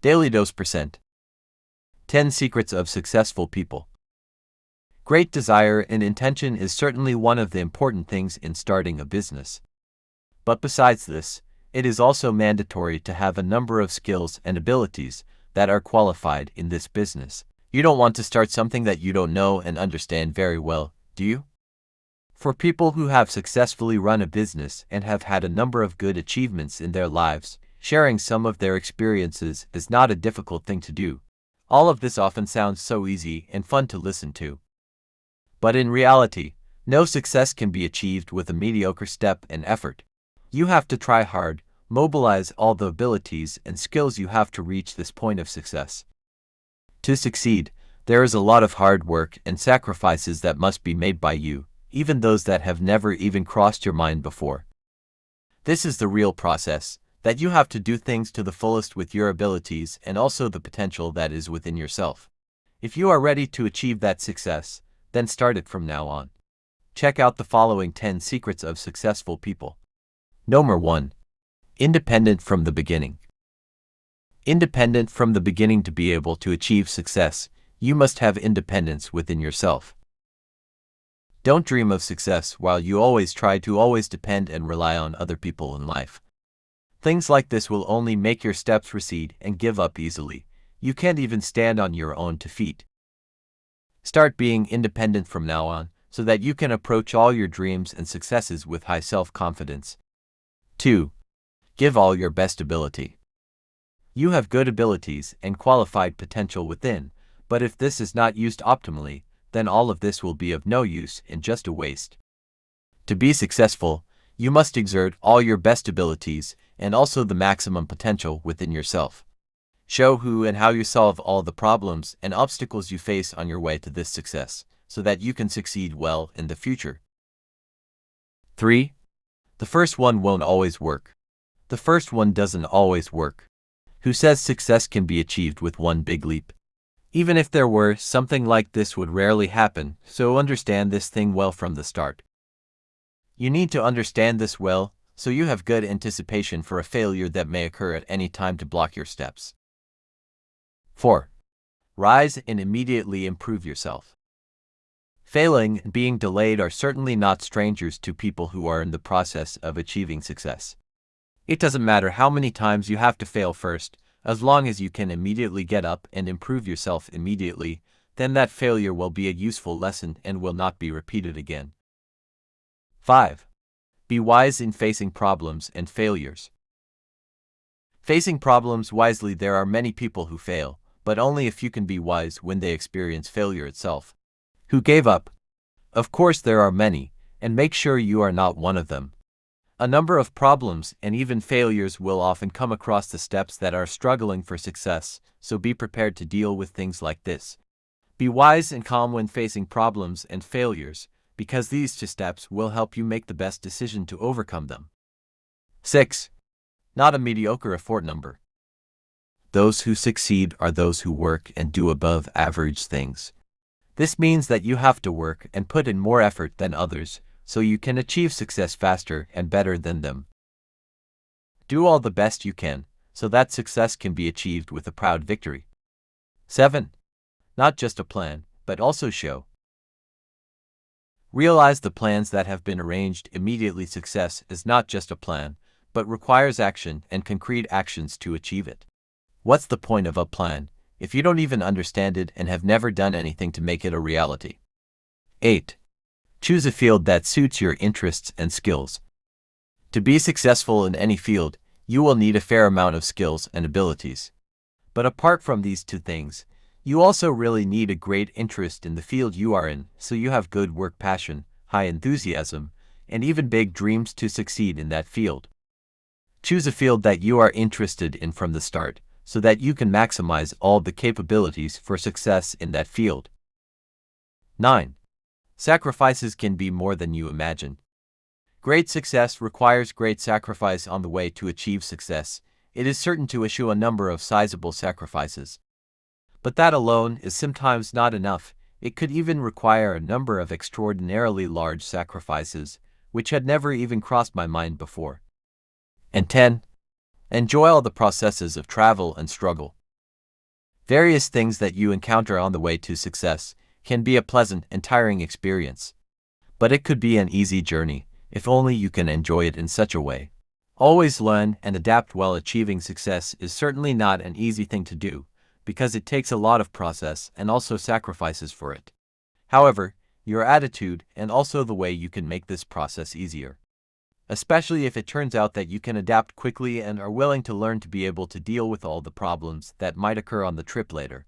Daily Dose Percent 10 Secrets of Successful People. Great desire and intention is certainly one of the important things in starting a business. But besides this, it is also mandatory to have a number of skills and abilities that are qualified in this business. You don't want to start something that you don't know and understand very well, do you? For people who have successfully run a business and have had a number of good achievements in their lives, sharing some of their experiences is not a difficult thing to do. All of this often sounds so easy and fun to listen to. But in reality, no success can be achieved with a mediocre step and effort. You have to try hard, mobilize all the abilities and skills you have to reach this point of success. To succeed, there is a lot of hard work and sacrifices that must be made by you, even those that have never even crossed your mind before. This is the real process, that you have to do things to the fullest with your abilities and also the potential that is within yourself. If you are ready to achieve that success, then start it from now on. Check out the following 10 secrets of successful people. Number 1. Independent from the beginning. Independent from the beginning to be able to achieve success, you must have independence within yourself. Don't dream of success while you always try to always depend and rely on other people in life. Things like this will only make your steps recede and give up easily. You can't even stand on your own two feet. Start being independent from now on so that you can approach all your dreams and successes with high self-confidence. 2. Give all your best ability. You have good abilities and qualified potential within, but if this is not used optimally, then all of this will be of no use and just a waste. To be successful, you must exert all your best abilities and also the maximum potential within yourself. Show who and how you solve all the problems and obstacles you face on your way to this success, so that you can succeed well in the future. 3. The first one won't always work. The first one doesn't always work. Who says success can be achieved with one big leap? Even if there were, something like this would rarely happen, so understand this thing well from the start. You need to understand this well, so you have good anticipation for a failure that may occur at any time to block your steps. 4. Rise and immediately improve yourself. Failing and being delayed are certainly not strangers to people who are in the process of achieving success. It doesn't matter how many times you have to fail first, as long as you can immediately get up and improve yourself immediately, then that failure will be a useful lesson and will not be repeated again. 5. Be wise in facing problems and failures. Facing problems wisely There are many people who fail, but only if you can be wise when they experience failure itself. Who gave up? Of course there are many, and make sure you are not one of them. A number of problems and even failures will often come across the steps that are struggling for success, so be prepared to deal with things like this. Be wise and calm when facing problems and failures, because these two steps will help you make the best decision to overcome them. 6. Not a mediocre effort number. Those who succeed are those who work and do above average things. This means that you have to work and put in more effort than others so you can achieve success faster and better than them. Do all the best you can so that success can be achieved with a proud victory. 7. Not just a plan, but also show. Realize the plans that have been arranged immediately success is not just a plan, but requires action and concrete actions to achieve it. What's the point of a plan if you don't even understand it and have never done anything to make it a reality? 8. Choose a field that suits your interests and skills. To be successful in any field, you will need a fair amount of skills and abilities. But apart from these two things, you also really need a great interest in the field you are in, so you have good work passion, high enthusiasm, and even big dreams to succeed in that field. Choose a field that you are interested in from the start, so that you can maximize all the capabilities for success in that field. 9. Sacrifices can be more than you imagine. Great success requires great sacrifice on the way to achieve success. It is certain to issue a number of sizable sacrifices. But that alone is sometimes not enough. It could even require a number of extraordinarily large sacrifices, which had never even crossed my mind before. And 10. Enjoy all the processes of travel and struggle. Various things that you encounter on the way to success can be a pleasant and tiring experience. But it could be an easy journey, if only you can enjoy it in such a way. Always learn and adapt while achieving success is certainly not an easy thing to do, because it takes a lot of process and also sacrifices for it. However, your attitude and also the way you can make this process easier. Especially if it turns out that you can adapt quickly and are willing to learn to be able to deal with all the problems that might occur on the trip later.